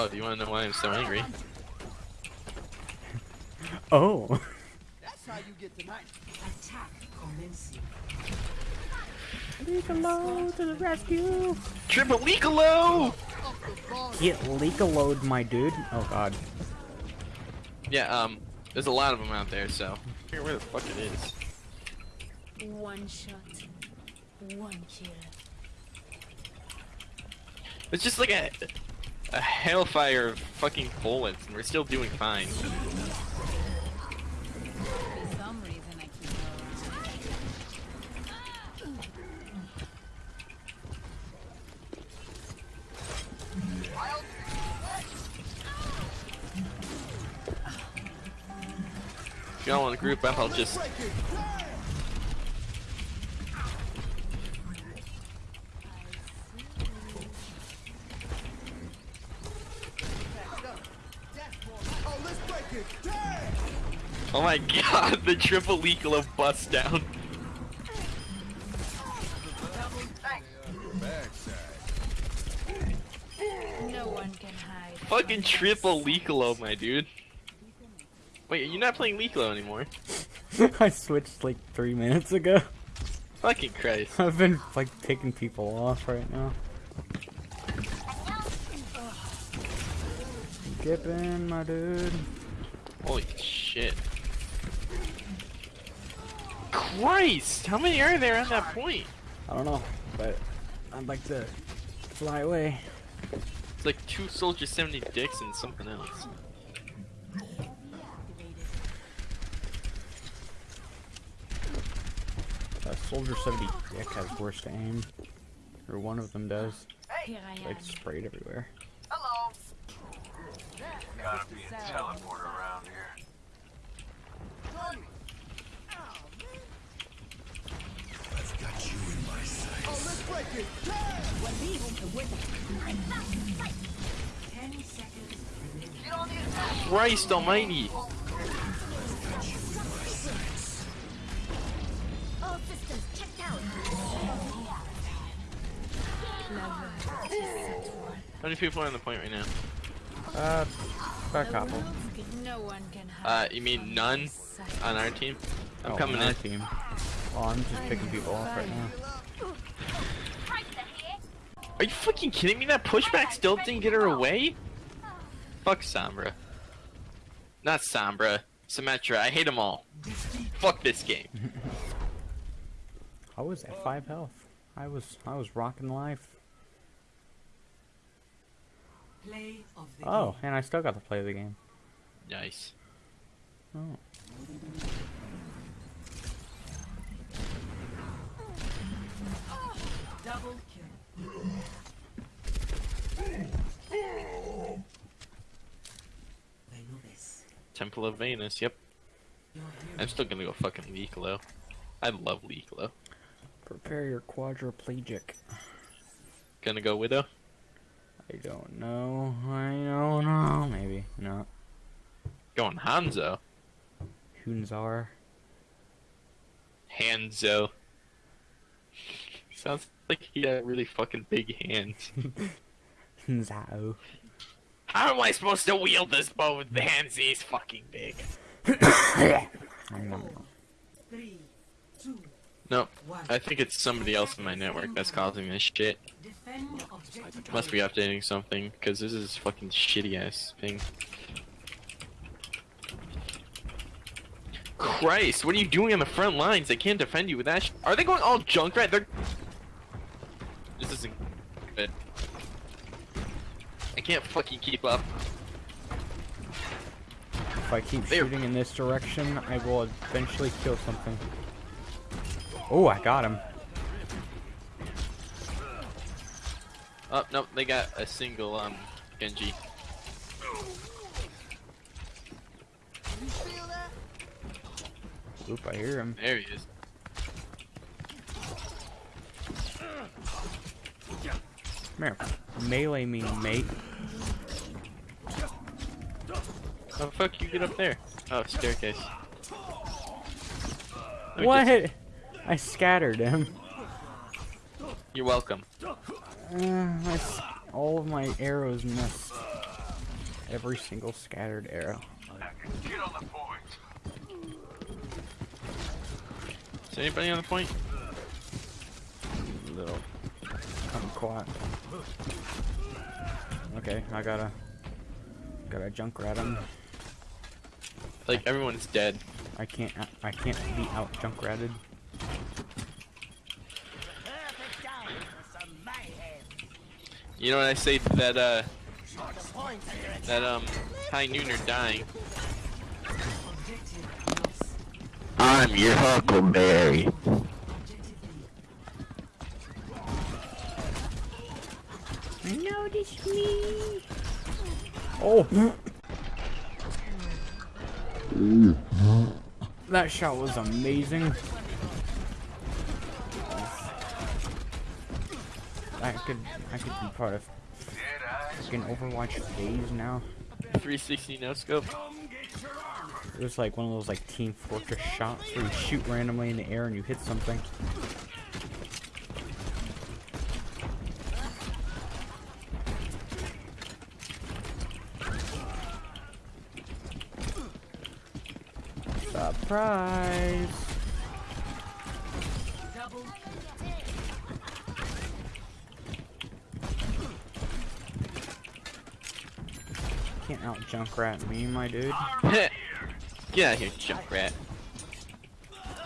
Oh, do you want to know why I'm so angry? Oh. That's how you get tonight. Attack commencing. Leakalo to the rescue. Triple Leakalo! Get Leakaloed, my dude. Oh god. Yeah, um, there's a lot of them out there, so. I where the fuck it is. One shot, one kill. It's just like a, a hellfire of fucking bullets, and we're still doing fine. If y'all want to group up, I'll just. Oh, let's break it. Damn! Oh my god, the triple Leakalo bust down. No one can hide. Fucking triple Leakalo, my dude. Wait, you're not playing Leakalo anymore? I switched like three minutes ago. Fucking Christ. I've been like picking people off right now. Skipping, my dude. Holy shit. Christ! How many are there on that point? I don't know, but I'd like to fly away. It's like two Soldier 70 dicks and something else. Uh, Soldier 70 Dick has worse aim. Or one of them does. Here I am. Like sprayed everywhere. Hello. Gotta be a teleporter around here. Let's break it. Damn! Ten seconds. Christ almighty! All systems checked out. How many people are on the point right now? Uh, about a couple. No one can. Uh, you mean none on our team? I'm Oh, coming in. team. Oh, I'm just picking people off right now. Are you fucking kidding me? That pushback still didn't get her away? Fuck Sombra. Not Sombra. Symmetra. I hate them all. Fuck this game. I was at five health. I was I was rocking life. Play of the Oh, game. and I still got to play the game. Nice. Oh. Double kill. Venus. Temple of Venus. Yep. I'm still gonna go fucking Leeklo. I love Leeklo. Prepare your quadriplegic. Gonna go Widow. I don't know. I don't know. Maybe not. Going Hanzo. Hunzar. Hanzo. Sounds like he had really fucking big hands. Hunzao. How am I supposed to wield this bow with the hands these fucking big? I don't know. Three, two, No, one. I think it's somebody else in my network that's causing this shit. Must be updating something, because this is fucking shitty ass thing. Christ, what are you doing on the front lines? They can't defend you with that sh Are they going all Junkrat? They're... This isn't good. I can't fucking keep up. If I keep There. shooting in this direction, I will eventually kill something. Oh, I got him. Oh, no, they got a single, um, Genji. You feel that? Oop, I hear him. There he is. Come here. Melee me, mate. How the fuck you get up there? Oh, staircase. What? just- I scattered him. You're welcome. Uh, all of my arrows missed. Every single scattered arrow. Get on the point. Is anybody on the point? Little kumquat. Okay, I gotta gotta junkrat him. Like everyone's dead. I can't I can't be out junkratted. Perfect time for some mayhem. You know what I say that uh The points under attack. that um high nooner dying? I'm your Huckleberry. Me. Oh. That shot was amazing. I could I could be part of fucking Overwatch phase now. 360 no scope. It was like one of those like Team Fortress shots where you shoot randomly in the air and you hit something. Surprise! Can't out Junkrat me, my dude. Get out of here, Junkrat.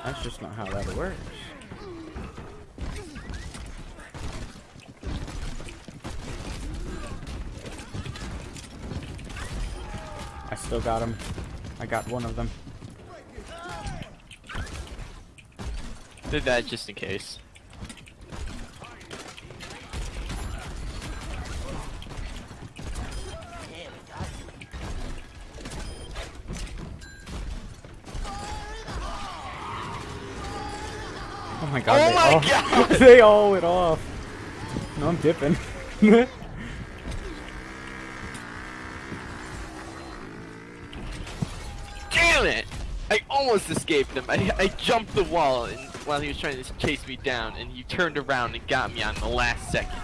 That's just not how that works. I still got him. I got one of them. Did that just in case. Here we go. Oh my oh god. Oh they my all, God! they all went off. No, I'm dipping. Damn it! I almost escaped him. I, I jumped the wall and, while he was trying to chase me down, and he turned around and got me on the last second.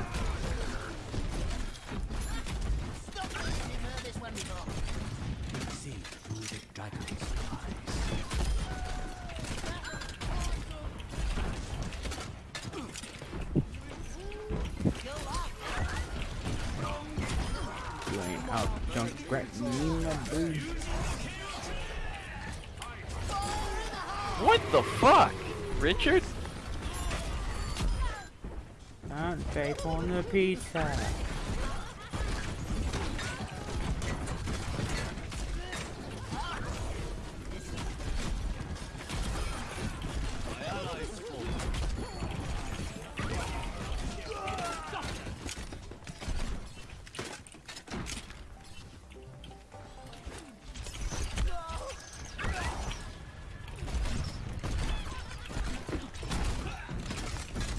What the fuck? Richard? Don't take on the pizza.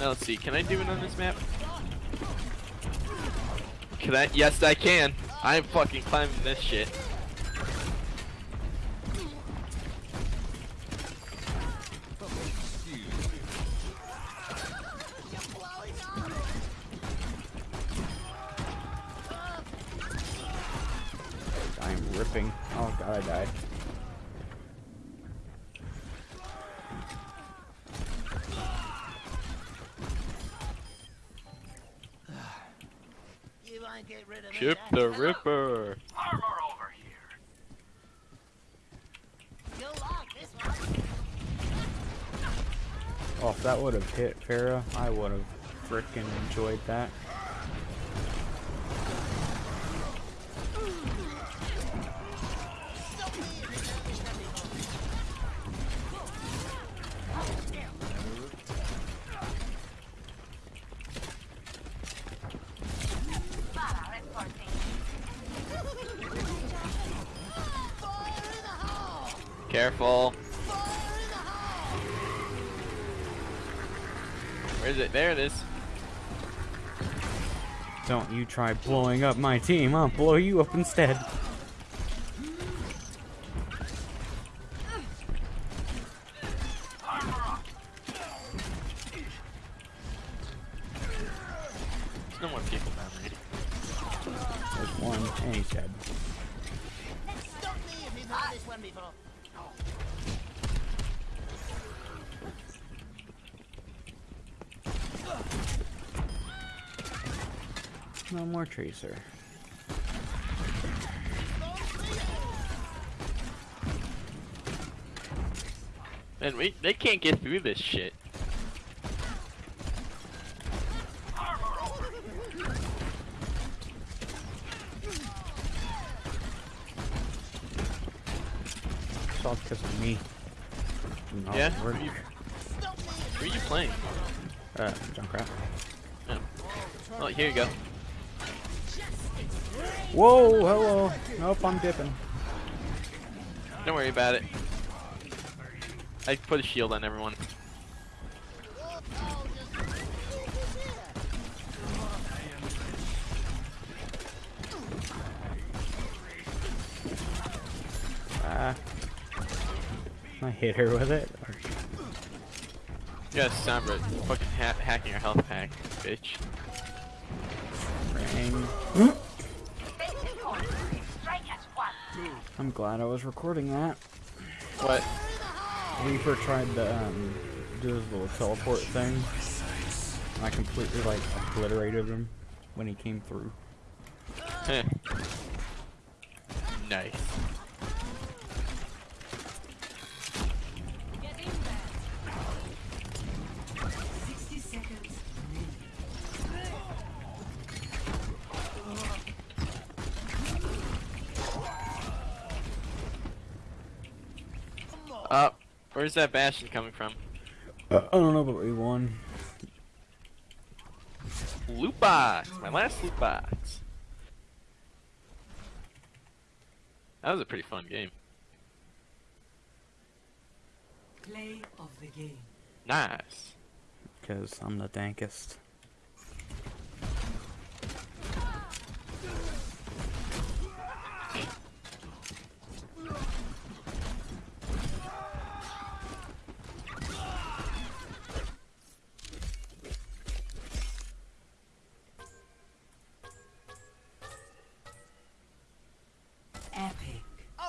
Now let's see, can I do it on this map? Can I? Yes, I can. I'm fucking climbing this shit. You won't get rid of. Chip that's the enough. Ripper. Armor over here. You'll like this one. Oh, if that would have hit Pharah, I would have frickin' enjoyed that. Careful. Where is it? There it is. Don't you try blowing up my team, I'll blow you up instead. There's no more people down there. There's one, and he's dead. Stop me if you've heard this one before. No more tracer. And we, they can't get through this shit. Whoa, hello. Nope, I'm dipping. Don't worry about it. I put a shield on everyone. Ah. I hit her with it. Yeah, Sombra, fucking ha hacking your health pack, bitch. Ring. I'm glad I was recording that. What? Reaper tried to um, do his little teleport thing. And I completely like obliterated him when he came through. Nice. Get in there. 60 seconds remaining. Uh, where's that Bastion coming from? Uh, I don't know, but we won. Loot box! My last loot box. That was a pretty fun game. Play of the game. Nice. Because I'm the dankest. Epic.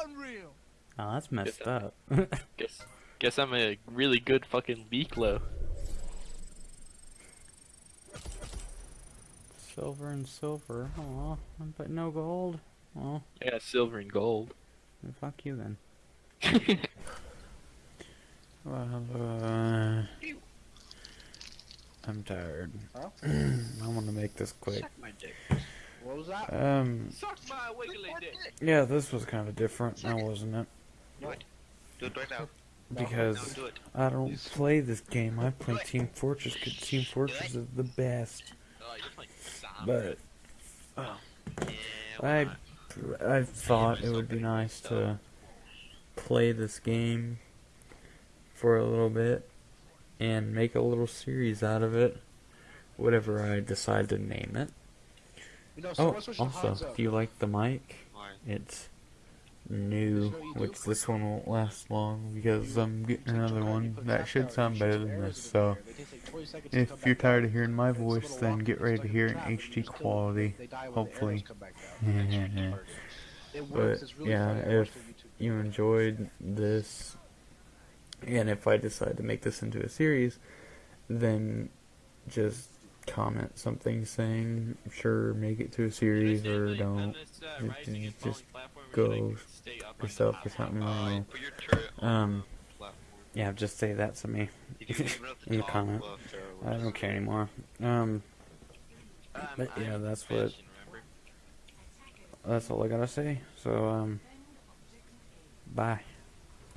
Unreal. Oh, that's messed that- up. Guess, guess I'm a really good fucking Beaklo. silver and silver. Aw, but no gold. Oh, Yeah, silver and gold. fuck you then. Well, uh, I'm tired. I'm gonna make this quick. My dick. What was that? Um, Suck my wiggly dick. yeah, this was kind of different, now wasn't it? Do it right now. Because Do it. I don't play this game. I play Team Fortress because Team Fortress is the best. Oh, you're playing Sombra. But Yeah, I, I thought it would be nice to play this game for a little bit and make a little series out of it. Whatever I decide to name it. You know, Oh, someone switched the also, Hanzo. if you like the mic, it's new, which this one won't last long because I'm getting another one that should sound better than this. So, if you're tired of hearing my voice, then get ready to hear it in HD quality. hopefully. But yeah, if you enjoyed this, and if I decide to make this into a series, then just comment something saying sure make it to a series or don't. Just- you just go yourself or something. I your turret know. on Um, yeah, just say that to me. You can leave it at the in the comment. I don't care anymore. Um, But yeah, that's what- that's all I gotta say. So um, bye.